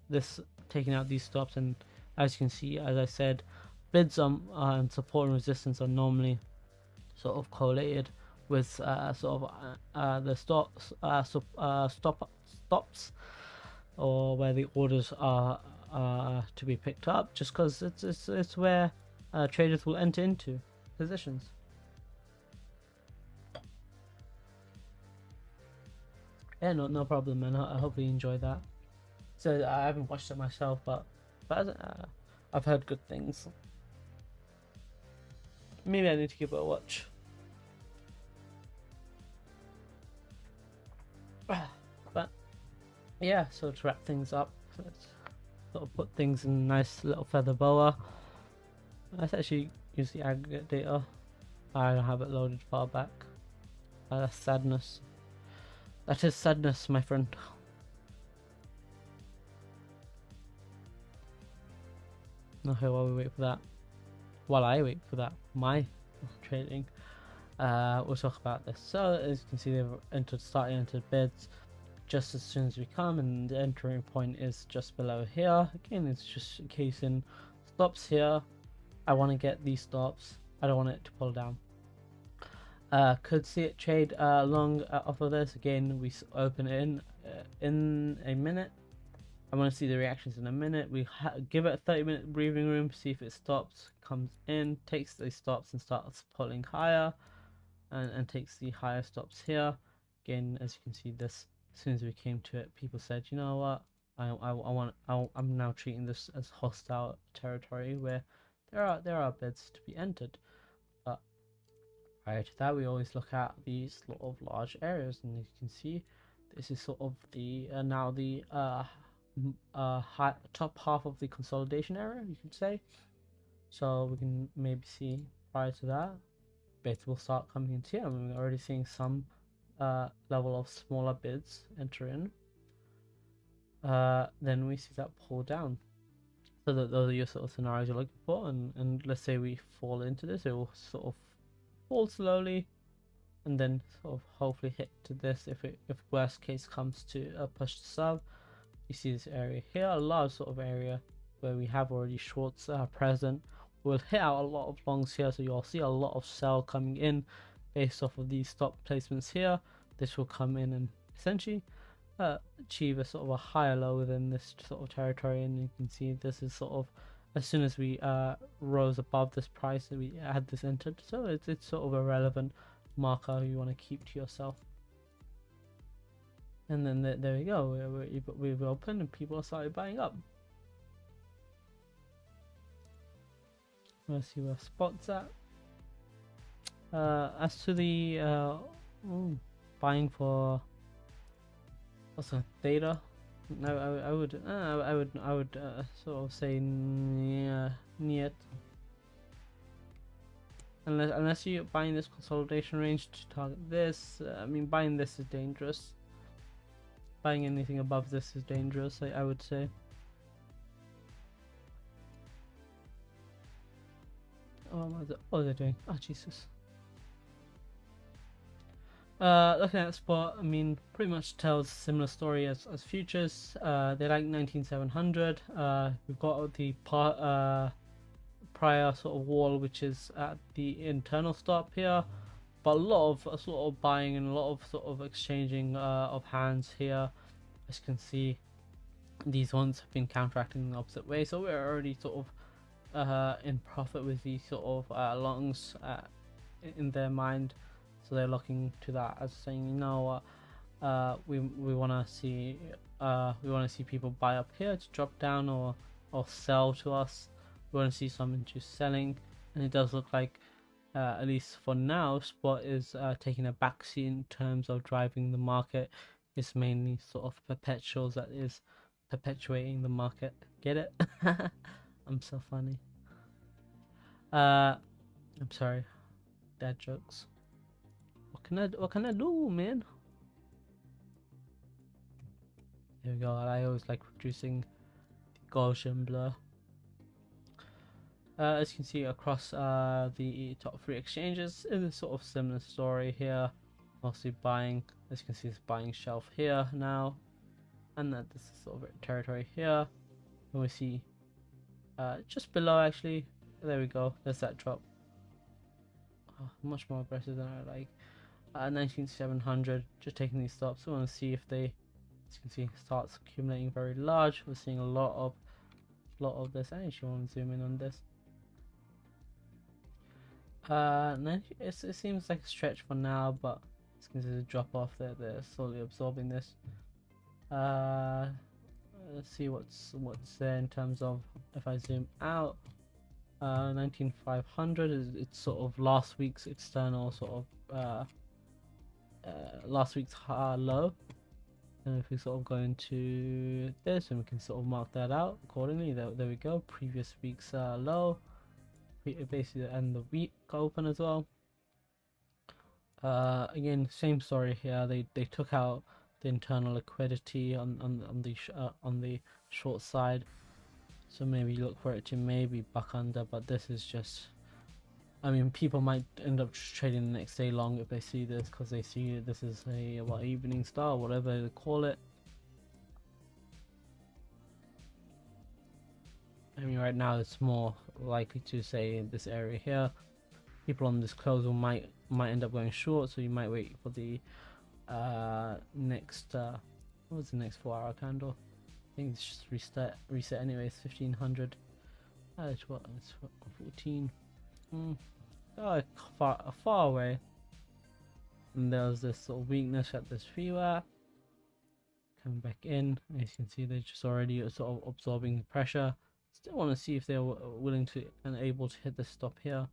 Speaker 1: this taking out these stops and as you can see as I said bids on uh, support and resistance are normally sort of correlated with uh, sort of uh, uh the stops uh, uh, stop stops or where the orders are to be picked up just because it's, it's it's where traders will enter into positions yeah no no problem man I, hope you enjoy that so I haven't watched it myself but but I've heard good things. Maybe I need to give it a watch. <sighs> But yeah, so to wrap things up, let's sort of put things in a nice little feather boa. Let's actually use the aggregate data. I don't have it loaded far back. Uh, that's sadness. That is sadness, my friend. Okay, while we wait for that, while I wait for that, my trading, uh, we'll talk about this. So as you can see, they've entered, starting entered bids just as soon as we come, and the entering point is just below here. Again, it's just casing stops here. I want to get these stops. I don't want it to pull down. Uh, could see it trade uh, long uh, off of this. Again, we open it in uh, in a minute. I want to see the reactions in a minute. We give it a 30 minute breathing room, see if it stops, comes in, takes those stops and starts pulling higher and, and takes the higher stops here. Again, as you can see this, as soon as we came to it, people said, you know what, I, I, I want, I, I'm now treating this as hostile territory where there are, there are bids to be entered. But prior to that, we always look at these sort of large areas and you can see this is sort of the, uh, now the, uh, uh, high, top half of the consolidation area, you could say. So we can maybe see prior to that, bids will start coming into here. I mean, we're already seeing some uh, level of smaller bids enter in. Uh, then we see that pull down. So that those are your sort of scenarios you're looking for. And, and let's say we fall into this, it will sort of fall slowly and then sort of hopefully hit to this if it if worst case comes to a push to sub you see this area here a large sort of area where we have already shorts uh, present we'll hit out a lot of longs here so you'll see a lot of sell coming in based off of these stop placements here this will come in and essentially uh, achieve a sort of a higher low within this sort of territory and you can see this is sort of as soon as we uh, rose above this price we had this entered so it's, it's sort of a relevant marker you want to keep to yourself and then the, there we go. We, we've opened and people started buying up. Let's see where spots at. Uh, as to the uh, ooh, buying for what's data, I, I, I would uh, I would I would uh, sort of say yeah, niet. Unless unless you're buying this consolidation range to target this, uh, I mean buying this is dangerous buying anything above this is dangerous, I, I would say. Oh, what are they doing? Oh, Jesus. Uh, looking at spot, I mean, pretty much tells similar story as, as futures. Uh, they like 19700. Uh, we've got the part, uh, prior sort of wall, which is at the internal stop here but a lot of sort of buying and a lot of sort of exchanging uh, of hands here as you can see these ones have been counteracting the opposite way so we're already sort of uh, in profit with these sort of uh, longs uh, in their mind, so they're looking to that as saying, you know what, uh, we we want to see uh, we want to see people buy up here to drop down or or sell to us. We want to see some just selling, and it does look like. Uh, at least for now, Spot is taking a backseat in terms of driving the market. It's mainly sort of perpetuals that is perpetuating the market. Get it? <laughs> I'm so funny. Uh, I'm sorry. Dad jokes. What can I what can I do, man? There we go. I always like producing the Gaussian blur. Uh, as you can see across uh, the top three exchanges, it's a sort of similar story here. Mostly buying, as you can see, this buying shelf here now, and that this is sort of territory here. And we see uh, just below actually, there we go. There's that drop. Oh, much more aggressive than I like. Uh, 19700, just taking these stops. We want to see if they, as you can see, starts accumulating very large. We're seeing a lot of, lot of this. I actually want to zoom in on this. Uh, it seems like a stretch for now, but it's going to drop off. They're, they're slowly absorbing this. Uh, let's see what's what's there in terms of if I zoom out. Uh, 19500 is it's sort of last week's external sort of uh, uh, last week's high low. And if we sort of go into this and we can sort of mark that out accordingly, there, there we go. Previous week's uh, low, basically the end the week open as well. Uh, again, same story here. They they took out the internal liquidity on on on the uh, on the short side, so maybe look for it to maybe buck under. But this is just, I mean, people might end up trading the next day long if they see this because they see this is a what evening star, whatever they call it. I mean, right now it's more likely to say this area here. People on this close might might end up going short, so you might wait for the uh, next. Uh, what was the next four-hour candle? I think it's just reset. Reset anyway. It's fifteen hundred. Uh, it's what? It's fourteen. Hmm. Oh, far far away. And there's this sort of weakness at this VWAP. Coming back in, as you can see, they're just already sort of absorbing the pressure. Still want to see if they're willing to and able to hit the stop here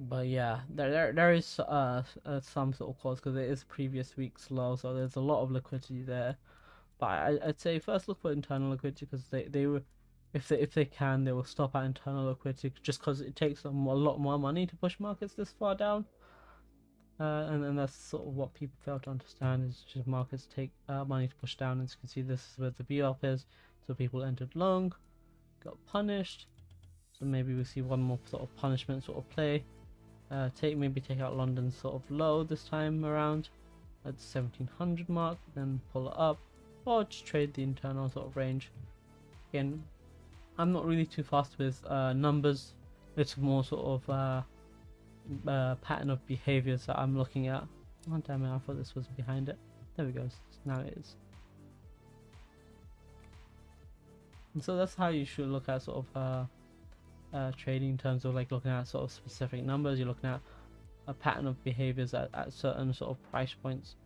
Speaker 1: but yeah, there there, there is uh, uh some sort of cause because it is previous week's low, so there's a lot of liquidity there. But I, I'd say first look for internal liquidity because they they were, if they if they can, they will stop at internal liquidity just because it takes them a lot more money to push markets this far down. Uh, and, and that's sort of what people fail to understand is just markets take uh, money to push down. As you can see, this is where the VWAP is. So people entered long, got punished. So maybe we see one more sort of punishment sort of play. Uh, take maybe take out London sort of low this time around at the 1700 mark, then pull it up, or just trade the internal sort of range. Again, I'm not really too fast with uh, numbers. It's more sort of uh, uh, pattern of behaviors that I'm looking at. Oh damn it! I thought this was behind it. There we go. Now it is. And so that's how you should look at sort of uh, trading in terms of like looking at sort of specific numbers. You're looking at a pattern of behaviors at, at certain sort of price points.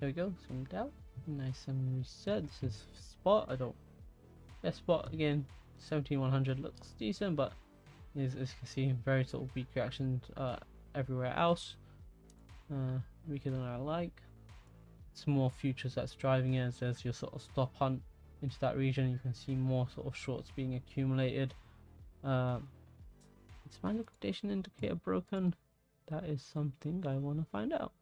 Speaker 1: There we go, zoomed out. Nice and reset. This is spot. I don't. Yeah, spot again. 17100 looks decent, but as, as you can see, very sort of weak reactions uh, everywhere else. Uh, weaker than I like. It's more futures that's driving it. So there's your sort of stop hunt into that region you can see more sort of shorts being accumulated. Um, is my liquidation indicator broken? That is something I want to find out.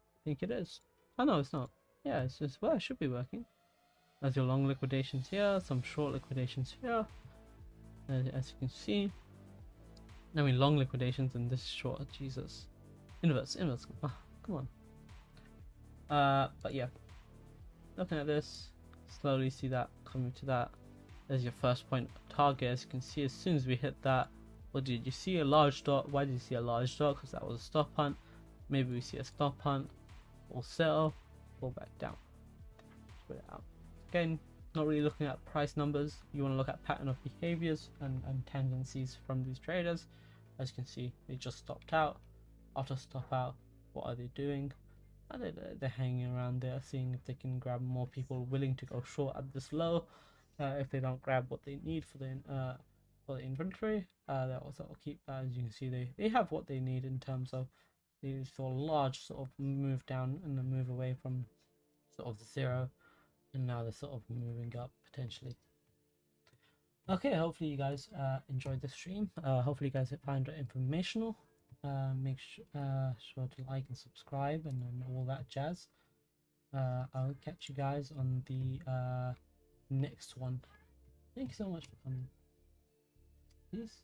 Speaker 1: I think it is. Oh no it's not. Yeah it's just well it should be working. As your long liquidations here some short liquidations here as, as you can see. I mean long liquidations and this short Jesus Inverse, inverse. Oh, come on. Uh, but yeah. Looking at this, slowly see that coming to that. There's your first point target. As you can see, as soon as we hit that, what did you see? A large dot. Why did you see a large dot? Because that was a stop hunt. maybe we see a stop hunt or sell, fall back down. Spread it out. Again, not really looking at price numbers. You want to look at pattern of behaviors and, and tendencies from these traders. As you can see, they just stopped out. After stop out, what are they doing? Are they, they're hanging around there, seeing if they can grab more people willing to go short at this low. Uh, if they don't grab what they need for the uh, for the inventory, uh, they'll also keep. that. as you can see, they they have what they need in terms of the sort of large sort of move down and then move away from sort of zero, and now they're sort of moving up potentially. Okay, hopefully you guys uh, enjoyed the stream. Uh, hopefully you guys find it informational. Uh, make uh, sure to like and subscribe and, and all that jazz. Uh, I'll catch you guys on the uh, next one. Thank you so much for coming. Peace.